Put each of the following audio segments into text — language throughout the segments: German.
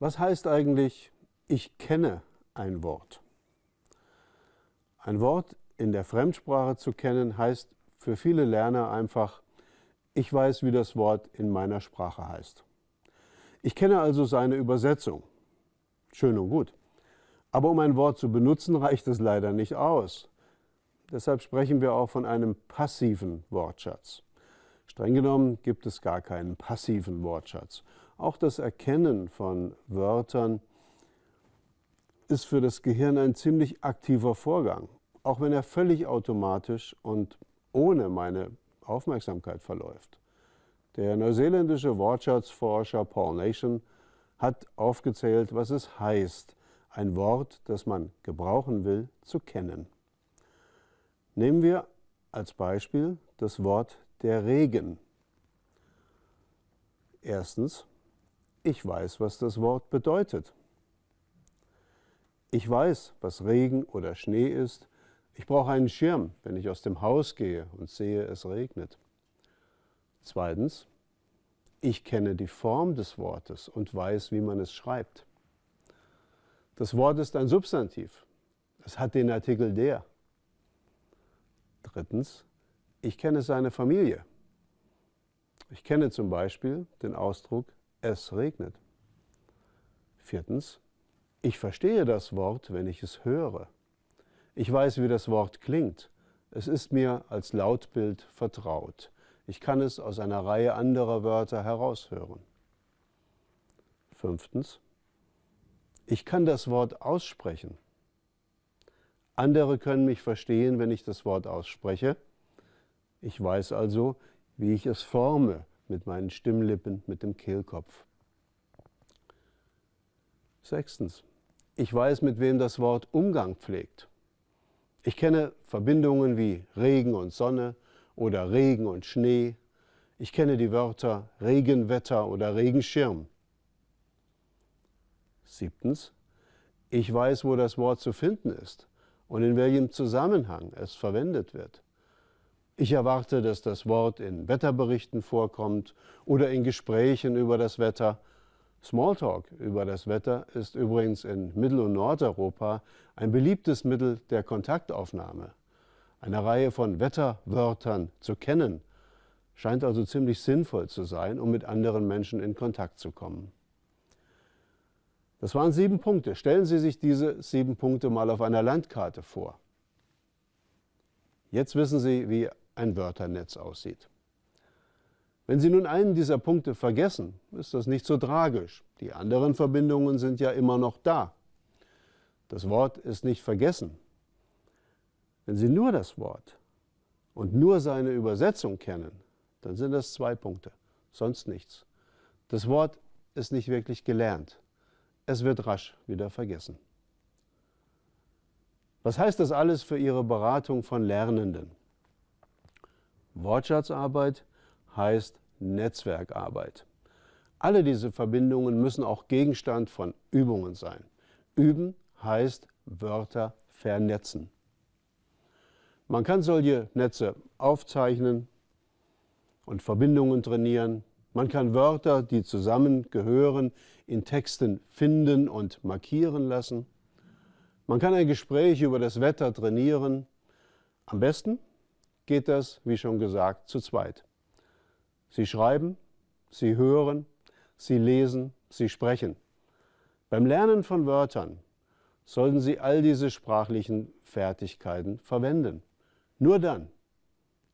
Was heißt eigentlich, ich kenne ein Wort? Ein Wort in der Fremdsprache zu kennen, heißt für viele Lerner einfach, ich weiß, wie das Wort in meiner Sprache heißt. Ich kenne also seine Übersetzung. Schön und gut. Aber um ein Wort zu benutzen, reicht es leider nicht aus. Deshalb sprechen wir auch von einem passiven Wortschatz. Streng genommen gibt es gar keinen passiven Wortschatz. Auch das Erkennen von Wörtern ist für das Gehirn ein ziemlich aktiver Vorgang, auch wenn er völlig automatisch und ohne meine Aufmerksamkeit verläuft. Der neuseeländische Wortschatzforscher Paul Nation hat aufgezählt, was es heißt, ein Wort, das man gebrauchen will, zu kennen. Nehmen wir als Beispiel das Wort der Regen. Erstens, ich weiß, was das Wort bedeutet. Ich weiß, was Regen oder Schnee ist. Ich brauche einen Schirm, wenn ich aus dem Haus gehe und sehe, es regnet. Zweitens, ich kenne die Form des Wortes und weiß, wie man es schreibt. Das Wort ist ein Substantiv. Es hat den Artikel der. Drittens, ich kenne seine Familie. Ich kenne zum Beispiel den Ausdruck es regnet. Viertens, ich verstehe das Wort, wenn ich es höre. Ich weiß, wie das Wort klingt. Es ist mir als Lautbild vertraut. Ich kann es aus einer Reihe anderer Wörter heraushören. Fünftens, ich kann das Wort aussprechen. Andere können mich verstehen, wenn ich das Wort ausspreche. Ich weiß also, wie ich es forme, mit meinen Stimmlippen, mit dem Kehlkopf. Sechstens, ich weiß, mit wem das Wort Umgang pflegt. Ich kenne Verbindungen wie Regen und Sonne oder Regen und Schnee. Ich kenne die Wörter Regenwetter oder Regenschirm. Siebtens, ich weiß, wo das Wort zu finden ist und in welchem Zusammenhang es verwendet wird. Ich erwarte, dass das Wort in Wetterberichten vorkommt oder in Gesprächen über das Wetter. Smalltalk über das Wetter ist übrigens in Mittel- und Nordeuropa ein beliebtes Mittel der Kontaktaufnahme. Eine Reihe von Wetterwörtern zu kennen, scheint also ziemlich sinnvoll zu sein, um mit anderen Menschen in Kontakt zu kommen. Das waren sieben Punkte. Stellen Sie sich diese sieben Punkte mal auf einer Landkarte vor. Jetzt wissen Sie, wie ein Wörternetz aussieht. Wenn Sie nun einen dieser Punkte vergessen, ist das nicht so tragisch. Die anderen Verbindungen sind ja immer noch da. Das Wort ist nicht vergessen. Wenn Sie nur das Wort und nur seine Übersetzung kennen, dann sind das zwei Punkte, sonst nichts. Das Wort ist nicht wirklich gelernt. Es wird rasch wieder vergessen. Was heißt das alles für Ihre Beratung von Lernenden? Wortschatzarbeit heißt Netzwerkarbeit. Alle diese Verbindungen müssen auch Gegenstand von Übungen sein. Üben heißt Wörter vernetzen. Man kann solche Netze aufzeichnen und Verbindungen trainieren. Man kann Wörter, die zusammengehören, in Texten finden und markieren lassen. Man kann ein Gespräch über das Wetter trainieren. Am besten geht das, wie schon gesagt, zu zweit. Sie schreiben, Sie hören, Sie lesen, Sie sprechen. Beim Lernen von Wörtern sollten Sie all diese sprachlichen Fertigkeiten verwenden. Nur dann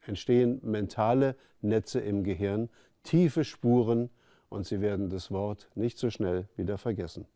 entstehen mentale Netze im Gehirn, tiefe Spuren und Sie werden das Wort nicht so schnell wieder vergessen.